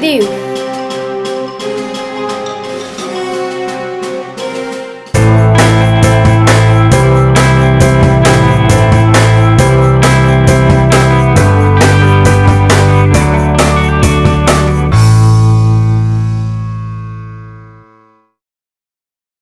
Dude.